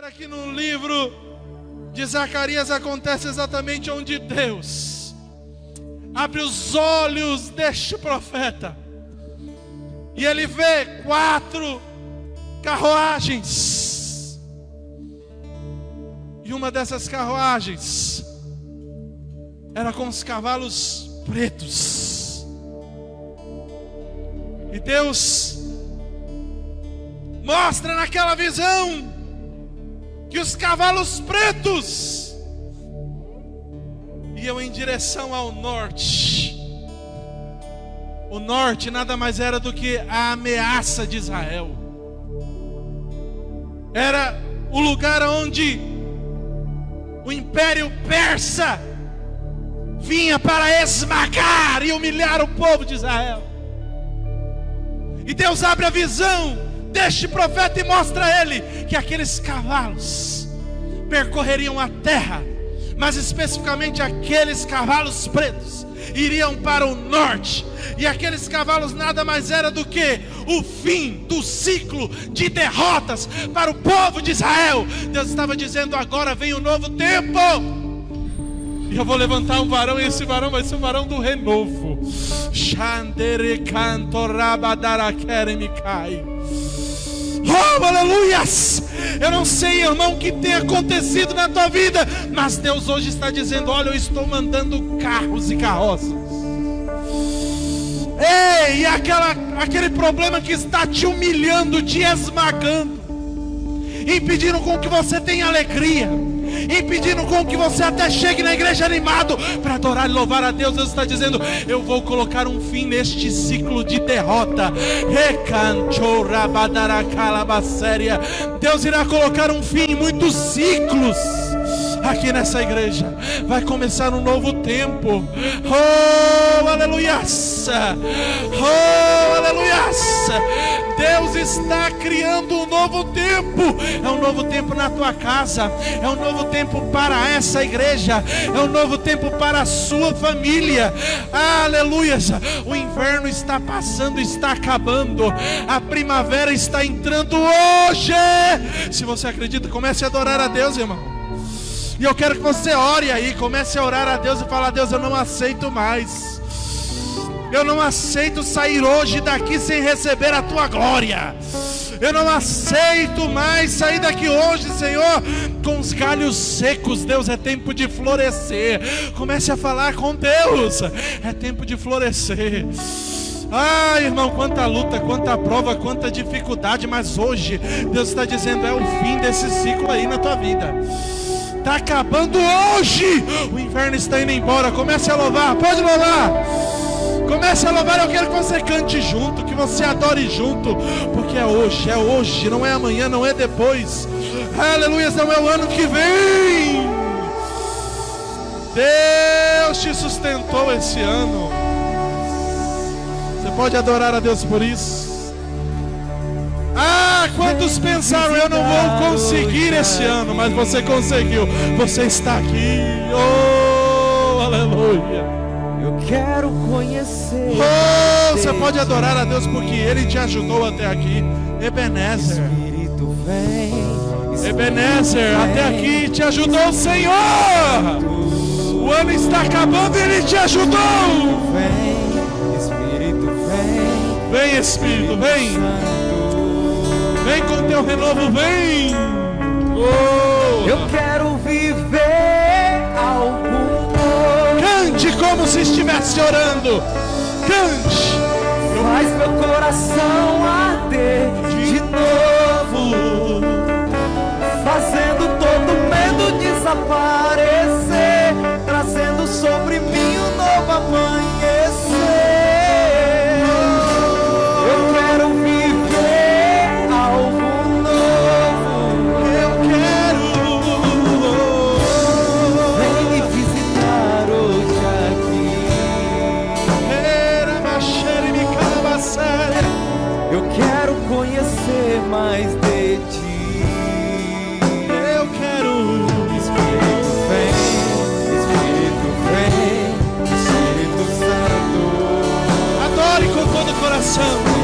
Aqui no livro de Zacarias acontece exatamente onde Deus abre os olhos deste profeta e ele vê quatro carruagens. E uma dessas carruagens era com os cavalos pretos. E Deus mostra naquela visão que os cavalos pretos iam em direção ao norte. O norte nada mais era do que a ameaça de Israel. Era o lugar onde o império persa vinha para esmagar e humilhar o povo de Israel. E Deus abre a visão deste profeta e mostra a ele que aqueles cavalos percorreriam a terra, mas especificamente aqueles cavalos pretos iriam para o norte, e aqueles cavalos nada mais era do que o fim do ciclo de derrotas para o povo de Israel. Deus estava dizendo: agora vem o um novo tempo. E eu vou levantar um varão, e esse varão vai ser o varão do renovo. Xandere canto rabadarakeremikai. Oh, aleluias! Eu não sei, irmão, o que tem acontecido na tua vida, mas Deus hoje está dizendo: Olha, eu estou mandando carros e carroças. Ei, e aquela, aquele problema que está te humilhando, te esmagando, impedindo com que você tenha alegria impedindo com que você até chegue na igreja animado para adorar e louvar a Deus. Deus está dizendo: Eu vou colocar um fim neste ciclo de derrota. Deus irá colocar um fim em muitos ciclos aqui nessa igreja. Vai começar um novo tempo. Oh, aleluia! Oh, Deus está criando um novo tempo. É um novo tempo na tua casa. É um novo tempo para essa igreja. É um novo tempo para a sua família. Aleluia! O inverno está passando, está acabando. A primavera está entrando hoje. Se você acredita, comece a adorar a Deus, irmão. E eu quero que você ore aí, comece a orar a Deus e falar: Deus, eu não aceito mais. Eu não aceito sair hoje daqui sem receber a tua glória. Eu não aceito mais sair daqui hoje, Senhor, com os galhos secos. Deus, é tempo de florescer. Comece a falar com Deus. É tempo de florescer. Ah, irmão, quanta luta, quanta prova, quanta dificuldade, mas hoje Deus está dizendo: é o fim desse ciclo aí na tua vida. Está acabando hoje. O inverno está indo embora. Comece a louvar. Pode louvar. Comece a louvar. Eu quero que você cante junto, que você adore junto, porque é hoje, é hoje, não é amanhã, não é depois. Aleluia, não é o ano que vem. Deus te sustentou esse ano. Você pode adorar a Deus por isso. Ah, quantos pensaram eu não vou conseguir esse ano, mas você conseguiu. Você está aqui. Oh, aleluia. Eu quero conhecer. Oh, você pode adorar a Deus porque Ele te ajudou até aqui. Ebenezer. Espírito vem. Ebenezer, até aqui te ajudou o Senhor. O ano está acabando e Ele te ajudou. Vem, Espírito vem. Vem, Espírito, vem. Vem com teu renovo, vem. Oh. Eu quero como se estivesse orando. Cante. Faz meu coração arder de novo, fazendo todo medo desaparecer. show.